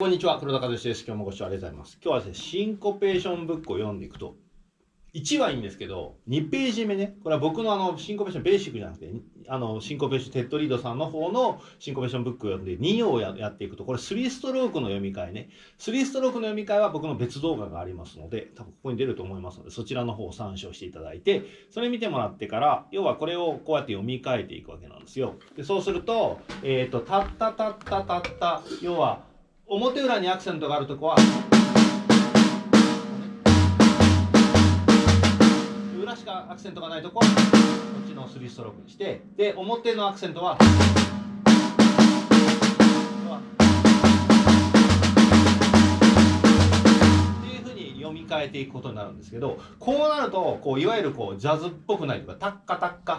こんにちは、黒田和志です。今日もご視聴ありがとうございます。今日はですね、シンコペーションブックを読んでいくと、1はいいんですけど、2ページ目ね、これは僕のあの、シンコペーションベーシックじゃなくて、あの、シンコペーション、テッドリードさんの方のシンコペーションブックを読んで、2をやっていくと、これ3ストロークの読み替えね。3ストロークの読み替えは僕の別動画がありますので、多分ここに出ると思いますので、そちらの方を参照していただいて、それ見てもらってから、要はこれをこうやって読み替えていくわけなんですよ。でそうすると、えっ、ー、と、たったたったたった、要は、表裏にアクセントがあるとこは裏しかアクセントがないとこはこっちの3ストロークにしてで表のアクセントはっていうふうに読み替えていくことになるんですけどこうなるとこういわゆるこうジャズっぽくないとかタッカタッカ。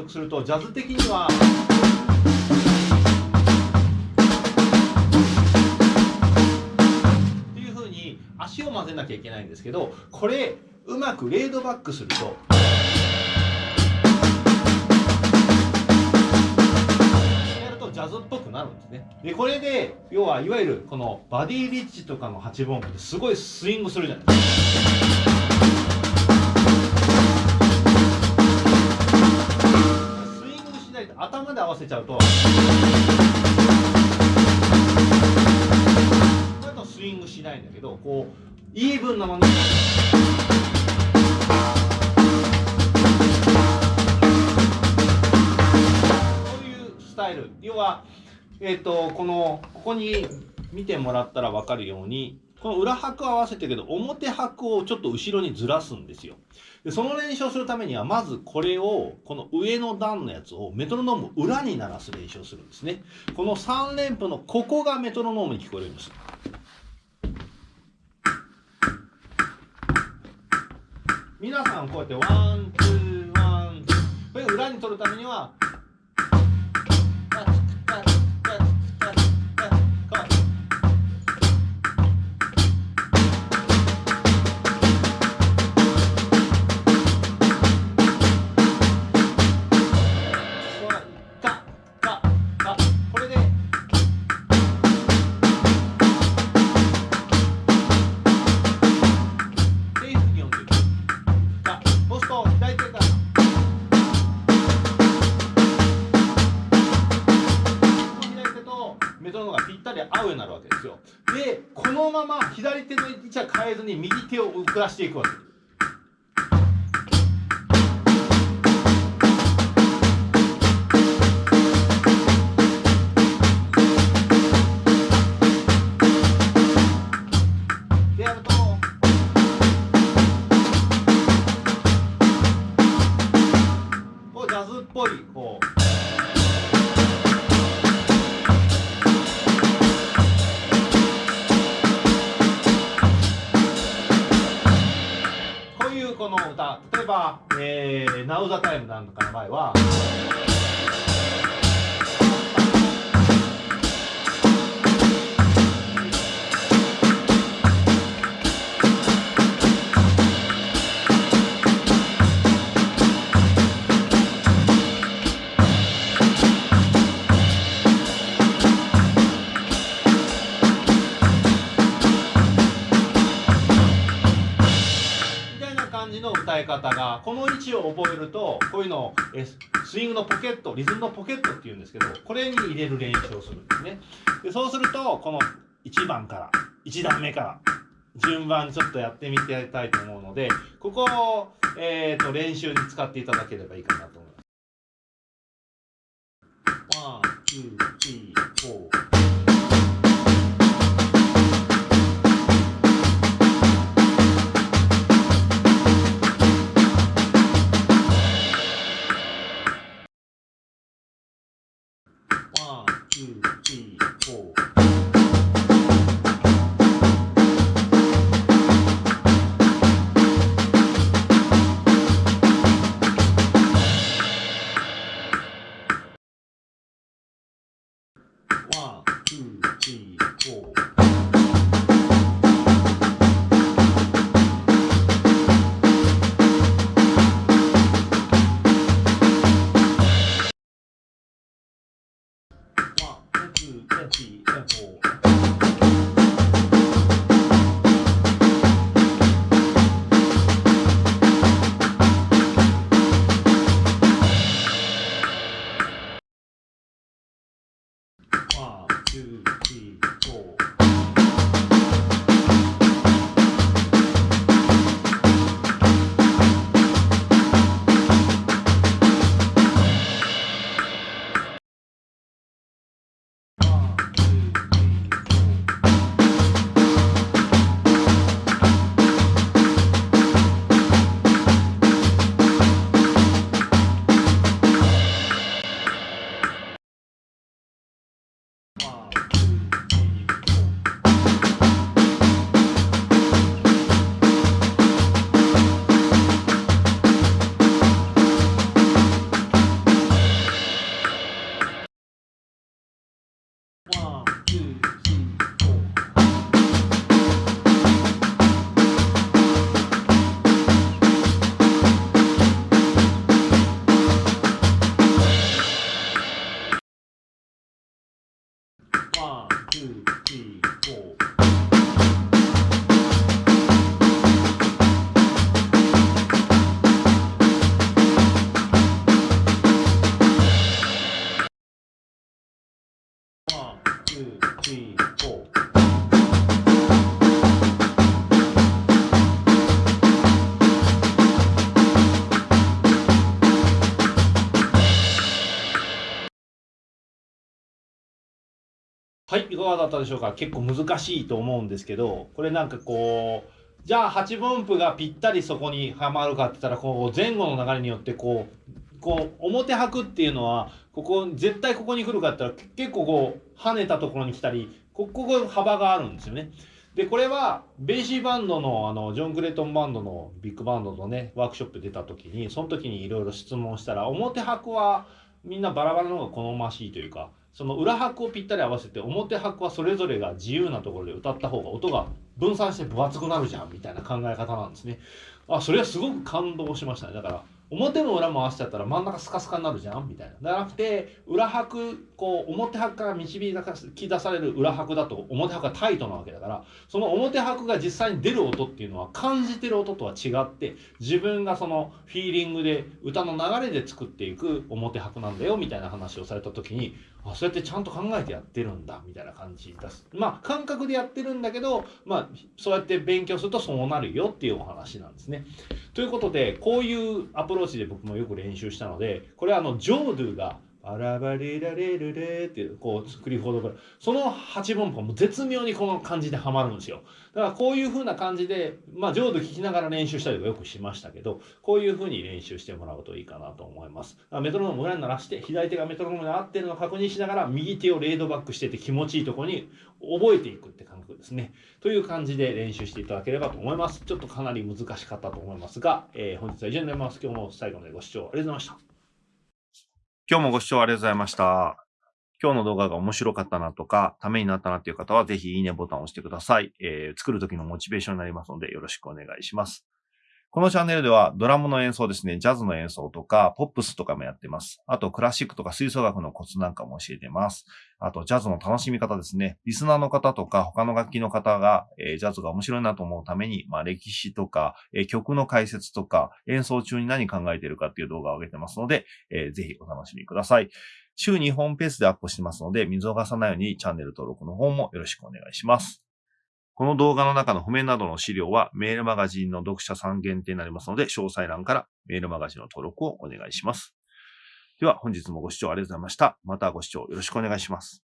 続するとジャズ的にはっていうふうに足を混ぜなきゃいけないんですけどこれうまくレードバックすると。やるとジャズっぽくなるんですね。で、これで、要はいわゆるこのバディリッチとかの8分音符ですごいスイングするじゃないですか。せちゃうとだとスイングしないんだけどこうイーブンなのに。そういうスタイル要はえっ、ー、とこのここに見てもらったら分かるようにこの裏拍合わせてるけど表拍をちょっと後ろにずらすんですよ。でその練習をするためにはまずこれをこの上の段のやつをメトロノーム裏に鳴らす練習をするんですね。この3連符のここがメトロノームに聞こえるんです。皆さんこうやって one two one two これ裏に取るためにはは変えずに右手を遅らしていくわけ。ですウザタイムなんかの場は。方がこの位置を覚えるとこういうのをスイングのポケットリズムのポケットっていうんですけどこれに入れる練習をするんですねでそうするとこの1番から1段目から順番にちょっとやってみてやりたいと思うのでここを、えーと、と練習に使っていただければいいかなと思います。1 2 3 4はい、いかがだったでしょうか？結構難しいと思うんですけど、これなんかこう、じゃあ8分音符がぴったりそこにはまるかって言ったら、こう前後の流れによってこう、こう表拍っていうのは、ここ、絶対ここに来るかって言ったら結構こう跳ねたところに来たり、こここ幅があるんですよね。で、これは、ベーシーバンドの、あの、ジョン・クレイトンバンドのビッグバンドのね、ワークショップ出た時に、その時にいろいろ質問したら、表拍はみんなバラバラの方が好ましいというか、その裏拍をぴったり合わせて、表拍はそれぞれが自由なところで歌った方が音が分散して分厚くなるじゃん、みたいな考え方なんですね。あ、それはすごく感動しましたね。だから、表も裏も合わせちゃったら真ん中スカスカになるじゃんみたいな。じゃなくて、裏拍、こう、表拍から導き出される裏拍だと表拍がタイトなわけだから、その表拍が実際に出る音っていうのは感じてる音とは違って、自分がそのフィーリングで歌の流れで作っていく表拍なんだよみたいな話をされた時に、あ、そうやってちゃんと考えてやってるんだみたいな感じです。まあ、感覚でやってるんだけど、まあ、そうやって勉強するとそうなるよっていうお話なんですね。ということで、こういうアプローチで僕もよく練習したので、これはあの、ジョードゥが、バラバリラレルレっていう、こう、クリフォードブラその8分符も絶妙にこの感じでハマるんですよ。だからこういう風な感じで、まあ、ジョードゥ聞きながら練習したりとかよくしましたけど、こういう風に練習してもらうといいかなと思います。メトロノーム裏に鳴らして、左手がメトロノームに合ってるのを確認しながら、右手をレードバックしてて気持ちいいとこに覚えていくって感覚ですね。という感じで練習していただければと思います。ちょっとかなり難しかったと思いますが、えー本日は以上になります。今日も最後までご視聴ありがとうございました。今日もご視聴ありがとうございました。今日の動画が面白かったなとか、ためになったなっていう方は、ぜひいいねボタンを押してください。えー作る時のモチベーションになりますので、よろしくお願いします。このチャンネルでは、ドラムの演奏ですね、ジャズの演奏とか、ポップスとかもやってます。あと、クラシックとか吹奏楽のコツなんかも教えてます。あと、ジャズの楽しみ方ですね。リスナーの方とか、他の楽器の方が、えージャズが面白いなと思うために、まあ、歴史とか、えー曲の解説とか、演奏中に何考えてるかっていう動画を上げてますので、えーぜひお楽しみください。週2本ペースでアップしてますので、見逃さないようにチャンネル登録の方もよろしくお願いします。この動画の中の譜面などの資料はメールマガジンの読者さん限定になりますので、詳細欄からメールマガジンの登録をお願いします。では本日もご視聴ありがとうございました。またご視聴よろしくお願いします。